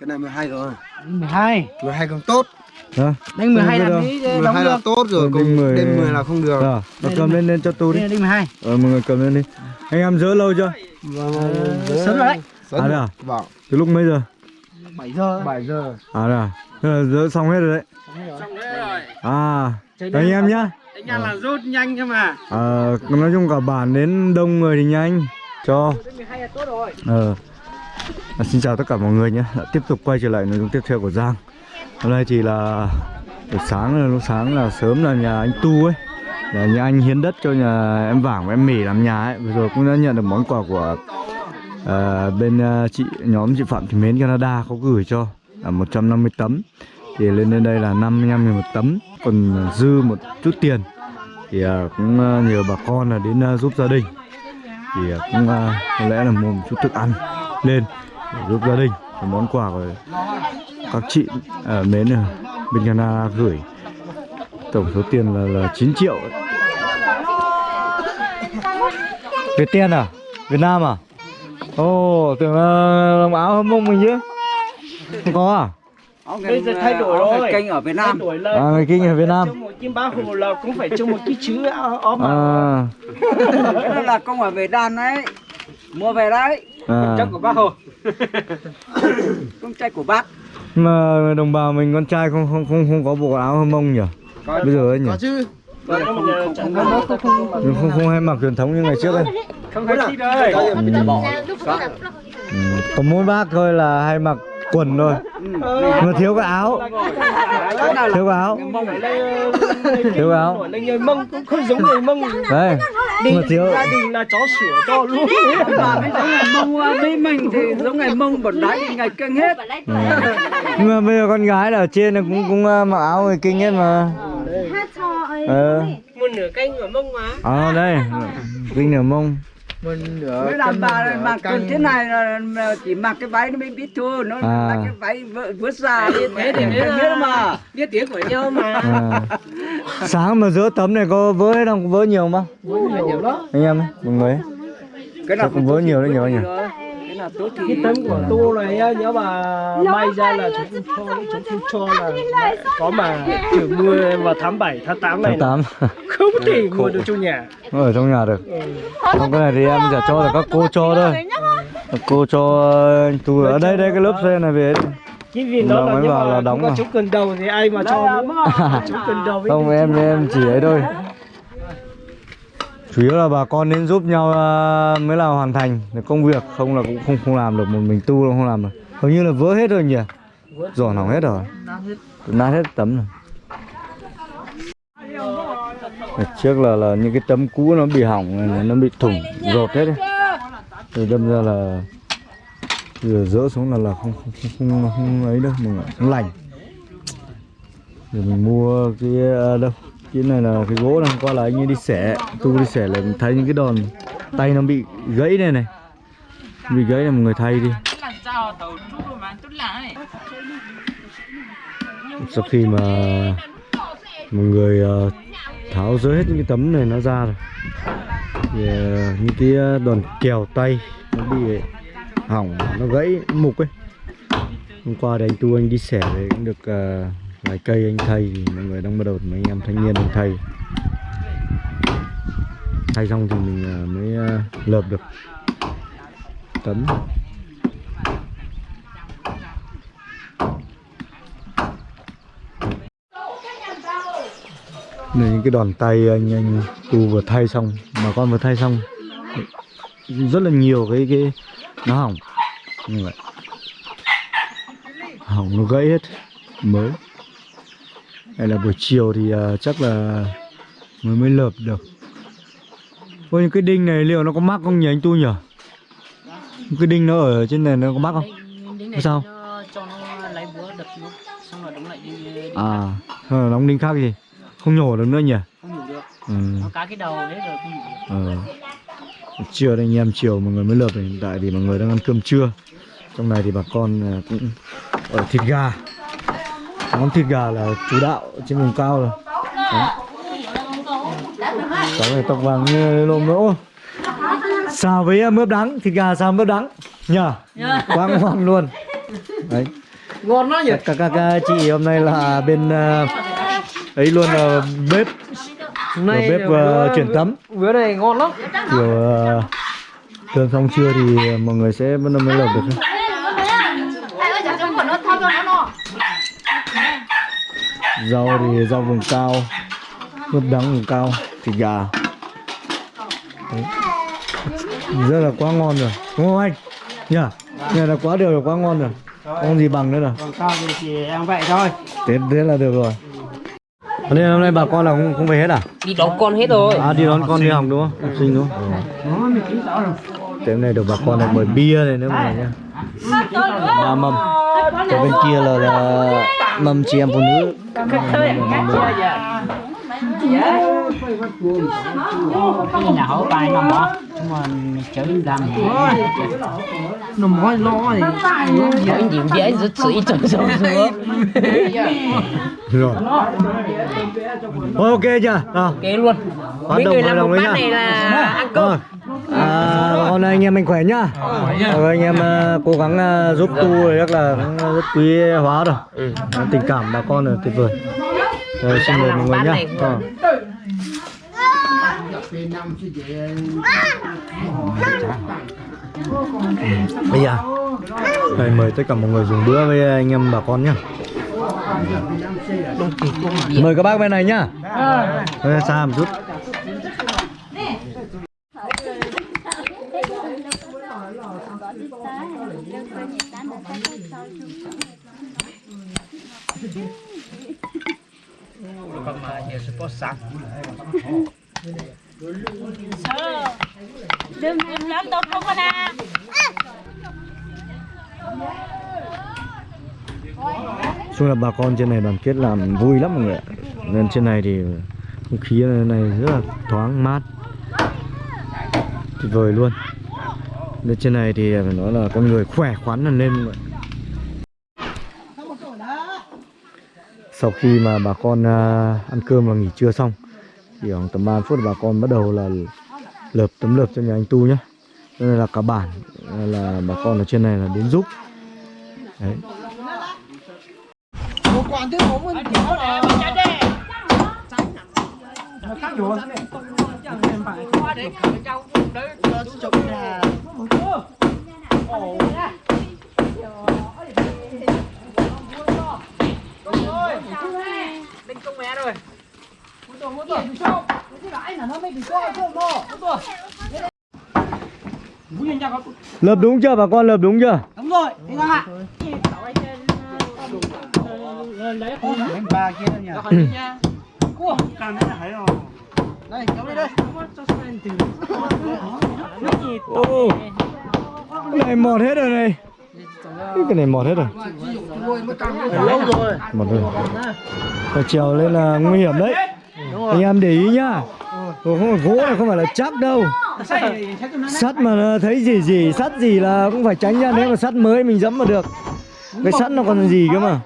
cái này 12 rồi 12 12 càng tốt Đó. Đánh 12 Đây là tí đóng 12 là được tốt rồi Còn còn đinh 10 đinh 10 là không được Rồi, nó cầm lên lên cho tôi đi. Đây là đinh 12 Ờ, mọi người cầm lên đi. Anh em dỡ lâu chưa? Sớm rồi đấy À, đây à? Vâng Từ lúc mấy giờ? 7 giờ 7 giờ À đây à? Thế là dỡ xong hết rồi đấy. Xong rồi À, anh em nhá. Anh em là rút nhanh cơ mà Ờ, nói chung cả bản đến đông người thì nhanh. Cho. Đinh 12 là tốt rồi Ờ. À, xin chào tất cả mọi người nhé. à, tiếp tục quay trở lại nội dung tiếp theo của Giang. Hôm nay thì là buổi sáng là lúc sáng là sớm là nhà anh Tu ấy. Là nhà anh hiến đất cho nhà em Vàng và em Mỉ làm nhà ấy. Vừa rồi cũng đã nhận được món quà của à, bên à, chị nhóm chị Phạm Thị Mến Canada có gửi cho là 150 tấm. Thì lên đến đây là 55 000 một tấm. Còn dư một chút tiền thì à, cũng à, nhờ bà con là đến giúp gia đình thì cũng có lẽ là mua một chút thức ăn lên giúp gia đình món quà của các chị ở mến ở bên Canada gửi. Tổng số tiền là, là 9 triệu. Ấy. Việt Tiên à? Việt Nam à? Ồ tưởng là đồng áo hâm mông mình chứ. Không có à? Bây giờ thay đổi rồi kênh ở Việt Nam. À người kinh ở Việt Nam. Kim bá hồ là cũng phải trong một cái chữ ốm mà. À, Đó là công ở Việt Nam đấy. Mua về đấy à. Trong của bác hồ Công trai của bác mà đồng bào mình con trai không không không không có bộ áo hâm mông nhỉ bây giờ ấy nhỉ chứ Không không không không không Nhưng không không hay mặc truyền thống như ngày trước ấy không phải chi đây ừ. có mỗi bác thôi là hay mặc quần thôi mà thiếu cái áo thiếu cái áo thiếu cái áo mông cũng không giống người mông đấy đi mà thiếu gia đình là chó sửa to luôn Bà mới giống ngày mông với mình thì giống ngày mông bẩn đáy thì ngày cưng hết. Ừ. nhưng mà bây giờ con gái là ở trên là cũng cũng uh, mặc áo người kinh hết mà. Ờ. Một nửa canh của mông mà. À, đây. Kinh nửa mông Mới làm bà mặc quần thế này là chỉ mặc cái váy nó mới biết thôi. Nó À. là cái váy vớt ra thế thì mới biết mà. biết tiếng của nhau mà. À. sáng mà giữa tấm này có vỡ hết không có vỡ nhiều không bác? Nhiều đó anh em mọi người. Cái Chắc cũng vỡ nhiều đấy nhiều nhỉ Nào tốt thì cái tấm của tu này á, nếu mà may ra là chúng không cho chúng không cho là có mà trừ mưa vào tháng 7, tháng 8 này. Tháng là tám. Không thể mua được trong nhà. Ở trong nhà được. Ừ. không cái này thì em sẽ cho là các cô cho thôi cô cho anh tu ở đây đây cái lớp xe này về cái vì nó là nhưng mà là đóng mà. chống cần đầu thì ai mà cho nữa. chống cần đầu với không em em chỉ ấy thôi chủ yếu là bà con nên giúp nhau à, mới là hoàn thành được công việc không là cũng không không làm được một mình tu không làm được. Hầu như là vỡ hết rồi nhỉ? Giỏ hỏng hết rồi. Nát hết tấm rồi. Trước là là những cái tấm cũ nó bị hỏng này, nó bị thủng rột hết đấy. Rồi đâm ra là giờ dỡ xuống là là không không không, không, không ấy đâu mà không lành. Rồi mình mua cái à, đâu? Cái này là cái gỗ này hôm qua là anh ấy đi xẻ. Tu đi xẻ là thấy những cái đòn tay nó bị gãy này này. Bị gãy là một người thay đi. Sau khi mà một người ờ, tháo rỡ hết những cái tấm này nó ra rồi. Thì ờ, những cái ờ, đòn kèo tay nó bị hỏng nó gãy mục ấy. Hôm qua thì anh tu anh đi xẻ thì cũng được ờ, vài cây anh thay thì mọi người đang bắt đầu mấy anh em thanh niên đang thay thay xong thì mình à, mới à, lợp được. Tấm này, những cái đòn tay anh anh tu vừa thay xong, mà con vừa thay xong, rất là nhiều cái cái, nó hỏng. Như vậy. Hỏng nó gãy hết. Mới hay là buổi chiều thì à, chắc là mới mới lợp được. Ôi những cái đinh này liệu nó có mắc không nhỉ anh tu nhỉ? Cái đinh nó ở trên này nó có mắc không? Có sao cho nó lấy búa đập nó xong rồi đóng lại à đinh khác gì? Không nhổ được nữa nhỉ? Không đủ được. Ừ. nó cá cái đầu đấy rồi không đủ được. Trưa đây anh em chiều mọi người mới lợp này hiện tại thì mọi người đang ăn cơm trưa. Trong này thì bà con à, cũng ở thịt gà món thịt gà là chủ đạo trên vùng cao rồi. Cháu này tóc vàng như lồm nữa xào với à, mướp đắng. Thịt gà xào mướp đắng. Nhờ. Quá ngon luôn. Đấy. Ngon lắm nhỉ? Các các các chị hôm nay là bên ờ, ấy luôn là bếp. Hôm nay bếp, bữa- chuyển tấm. bữa này ngon lắm. Kiểu ờ, thường xong trưa thì mọi người sẽ vẫn mới lợp được rau thì rau vùng cao nước đắng vùng cao thịt gà. Đấy. rất là quá ngon rồi đúng không anh? Nhỉ này là quá đều là quá ngon rồi. Không gì bằng nữa rồi. Còn cao thì chỉ ăn vậy thôi. Thế thế là được rồi. Cho nên hôm nay bà con là không không về hết à? Đi đón con hết rồi. À đi đón con đi học đúng không? Học sinh đúng không? Thế hôm nay được bà con này mời bia này nữa mọi người nhá ba mâm còn bên kia là, là mâm chị em phụ nữ nhà hậu bài nằm đó nhưng mà chở đi làm nó mỏi lo thì những điểm dễ rất sĩ trong sông nữa rồi. Ok chưa? Kế luôn. Hoạt mấy động người hoạt làm động đấy bát nhá. này là ăn cơm. À, hôm nay anh em mình khỏe nhá. Rồi anh em ờ, cố gắng ờ, giúp tu rồi rất là cũng rất quý hóa rồi. Tình cảm bà con là tuyệt vời. Rồi xin mời mọi người nhá. Bây giờ đây mời tất cả mọi người dùng bữa với anh em bà con nhá. Mời các bác bên này nhá. hơi xa một chút đừng đừng lớn tốt không con à. Chung là bà con trên này đoàn kết làm vui lắm mọi người ạ. Nên trên này thì không khí này rất là thoáng mát. Tuyệt vời luôn. Nên trên này thì phải nói là con người khỏe khoắn là nên mọi người. sau khi mà bà con à, ăn cơm và nghỉ trưa xong chỉ khoảng tầm 3 phút bà con bắt đầu là lợp tấm lợp cho nhà anh Tu nhé, cho nên là cả bản là bà con ở trên này là đến giúp đấy Lợp đúng chưa? Bà con lợp đúng chưa? đúng rồi. Đi ra ạ ba kia nhỉ. Cua. Càng thế này rồi. Đây kéo đi đây. Ô, cái này mọt hết rồi này. Cái này mọt hết rồi. Lâu rồi Mọt rồi. Phải trèo lên là nguy hiểm đấy Anh em để ý nhá. Ồ, không phải gỗ này không phải là chắc đâu. Sắt mà thấy gì gì Sắt gì là cũng phải tránh ra Nếu mà sắt mới mình dẫm vào được. Cái sắt nó còn gì cơ mà?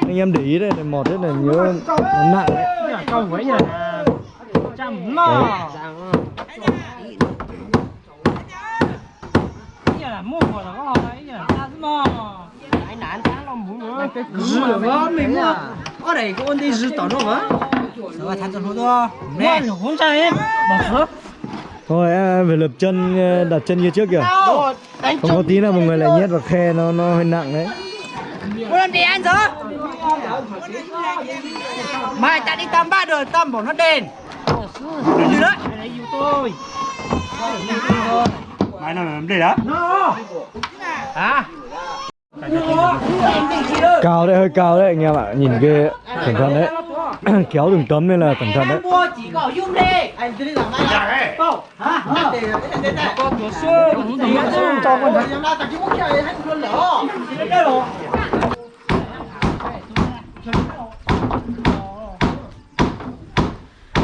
Anh em để ý đây, này mọt hết này nhớ nó nặng đấy. Mò giờ là là vợ mình mua. ở đây có đi rửa tỏ nó vợ Rồi thành trong đó nè không sao em bỏ phớp Thôi em phải lập chân ờ, đặt chân kia trước kìa. Không có tí nào mọi người lại nhét vào khe nó nó hơi nặng đấy. Cô làm gì anh rồi mai ta đi tam ba đời tam bỏ nó đền. Như đấy. Đây yêu tôi mai nào làm đây đó. Hả? Cao đấy, hơi cao đấy anh em ạ. Nhìn ghê. Cẩn thận đấy Kéo từng tấm nên là cẩn thận đấy. Không.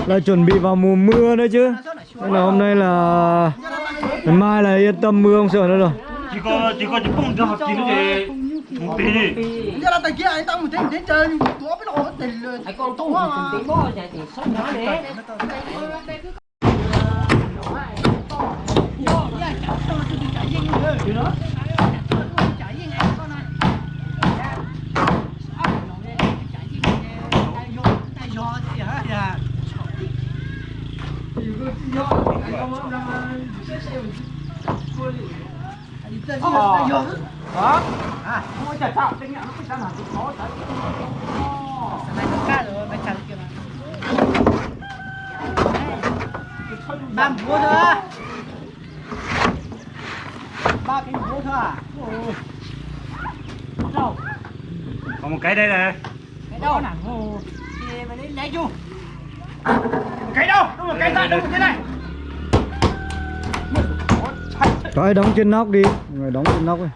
Là chuẩn bị vào mùa mưa nữa chứ. Nên là hôm nay là Ngày mai là yên tâm mưa không sợ nữa rồi. Chỉ có chỉ có chỉ bung cho học chín thì kia anh tao một tiếng đến chơi nhưng tôi biết nó tình luôn Ai con tu thì từng tí bó chạy thì sống nó đấy ba mua thôi ba cái mua thôi à Còn một cái đây này. cái đâu nè thì lấy lấy chu Một cái đâu? Đâu một cái ra đâu một cái này. có ai đóng trên nóc đi người đóng trên nóc đi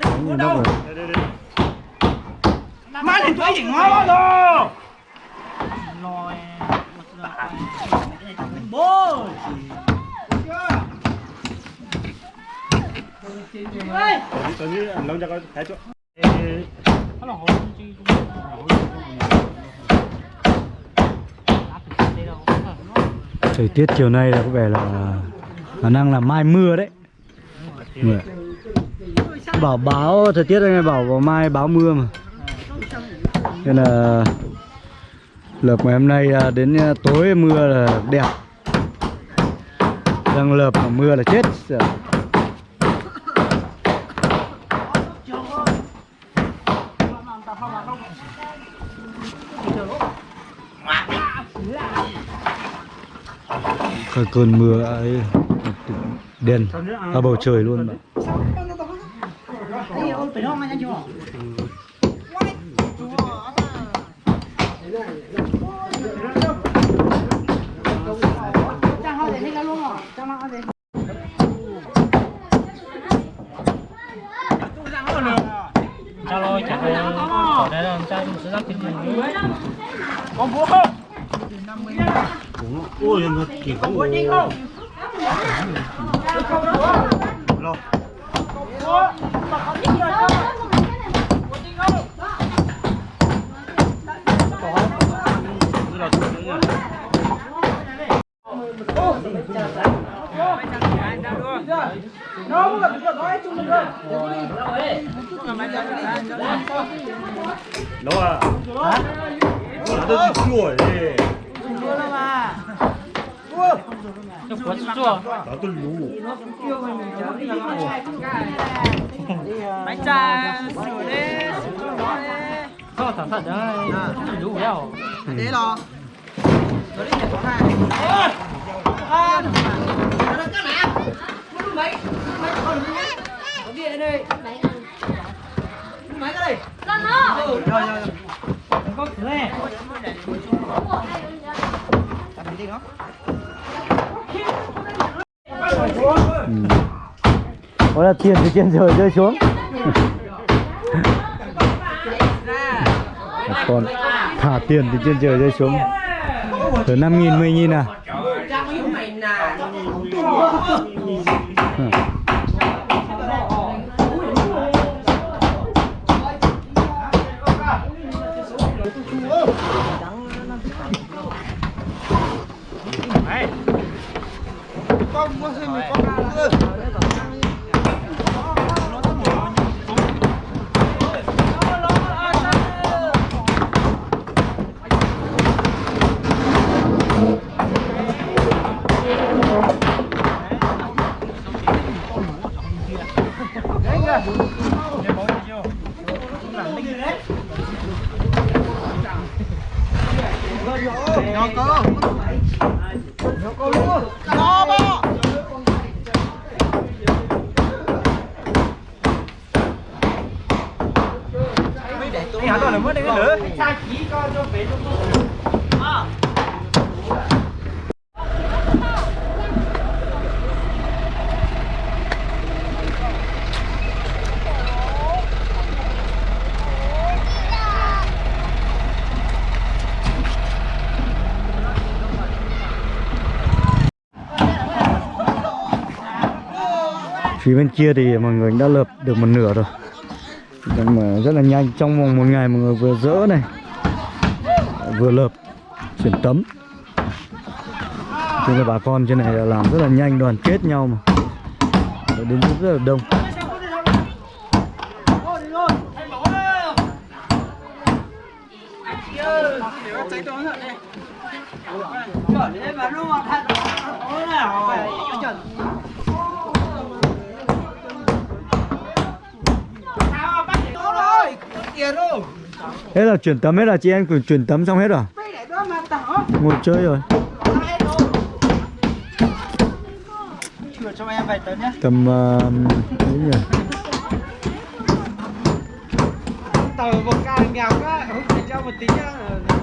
đóng trên nóc rồi Đây đây đây. Má lên tuổi gì ngon rồi. bố Tôi nghĩ Long cho con thấy chỗ. Thời tiết chiều nay là có vẻ là khả năng là mai mưa đấy. Mưa. Bảo báo thời tiết anh ấy bảo vào mai báo mưa mà. Nên là lợp ngày hôm nay à, đến à, tối mưa là đẹp. Đang lợp mà mưa là chết. Sợ. Cái cơn mưa ấy đen ở bầu trời luôn bạn. cho lôi chặt rồi. Ở đây là cho sự rất kinh nghiệm Con búa không? Ôi, nó chỉ có một đi không? Lo. Đâu à? Hả? Nó tôi chuột đi cho cuốn chua chưa, tôi lú. bánh trà sủi đi sủi nó đi có thằng đấy đủ đeo để lo nó đi nhà có hai à nó cái nào mấy mấy con có gì đây mấy cái đây Con nó. ừ rồi rồi có thế làm gì đó Ừ. Là tiền từ trên trời rơi xuống. Còn thả tiền từ trên trời rơi xuống. Từ năm nghìn mười nghìn à Đấy. Con mua thêm một con ra phía bên kia thì mọi người đã lợp được một nửa rồi nhưng mà rất là nhanh. Trong vòng một ngày mọi người vừa dỡ này, vừa lợp, chuyển tấm. Cho là bà con trên này là làm rất là nhanh, đoàn kết nhau mà. Để đến rất là đông. Hãy subscribe cho kênh Ghiền Mì Gõ Để không bỏ lỡ những video hấp dẫn Hết là chuyển tấm hết là chị em cũng chuyển tấm xong hết rồi Ngồi chơi rồi ờ, cho em vài tấn nhá. Tầm uh, mấy nhỉ Tờ một ca nghèo quá, không thể cho một tí nhá.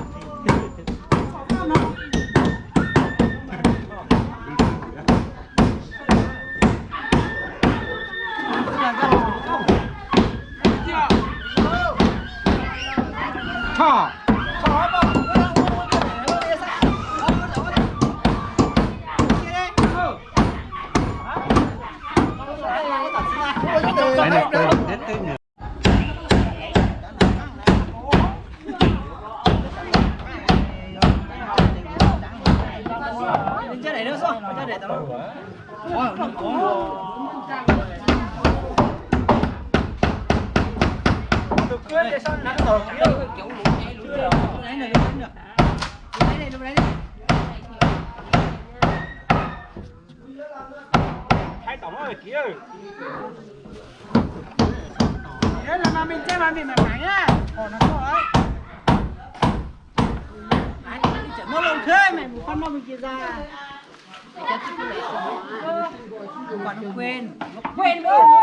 Lên trên này nữa sao? Trên này tao. Được quyết để sao nãy rồi. Lấy này lấy được. Lấy này lấy này. Hai tổng ơi kia. Thế là mà mình chơi mà mình mà thắng á, Còn nó. Nó lâu thế mày, một con nó mình kia ra. Còn nó quên. Nó quên bố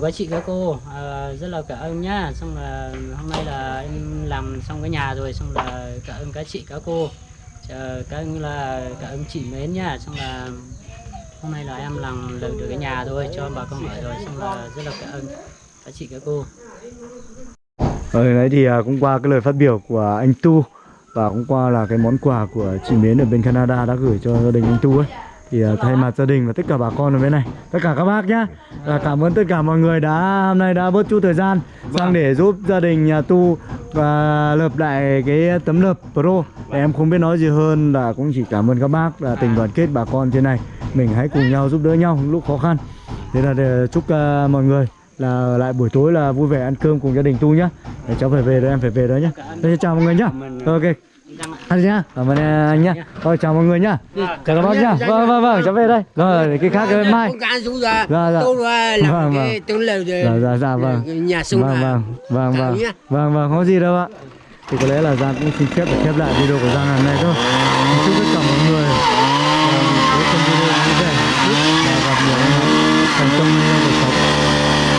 chào các chị các cô. À, rất là cảm ơn nhá. Xong là hôm nay là em làm xong cái nhà rồi xong là cảm ơn các chị các cô. Chờ, các ơn là cảm ơn chị mến nhá. Xong là hôm nay là em làm được được cái nhà rồi cho bà con ở rồi. Xong là rất là cảm ơn các chị các cô. Ở đấy thì à, cũng qua cái lời phát biểu của anh Tu Và cũng qua là cái món quà của chị Mến ở bên Canada đã gửi cho gia đình anh Tu ấy thì à, thay mặt gia đình và tất cả bà con ở bên này tất cả các bác nhá là cảm ơn tất cả mọi người đã hôm nay đã bớt chút thời gian sang để giúp gia đình nhà tu và lập lại cái tấm lập pro. Để em không biết nói gì hơn là cũng chỉ cảm ơn các bác là tình đoàn kết bà con trên này. Mình hãy cùng nhau giúp đỡ nhau lúc khó khăn. Thế là để chúc à, mọi người là lại buổi tối là vui vẻ ăn cơm cùng gia đình tu nhá. Để cháu phải về rồi em phải về rồi nhá. Thế chào mọi người nhá. Ok ăn nhá. Cảm ơn anh nhá. Thôi chào mọi người nhá. Chào các bác nhá. vâng vâng vâng cháu về đây. Rồi cái khác cái mai. Dạ, dạ. làm Vâng, cái tướng lều để dạ dạ dạ vâng. nhà sung vâng vâng vâng vâng. vâng vâng không có gì đâu ạ. Thì có lẽ là Giang cũng xin phép để khép lại video của Giang hôm nay thôi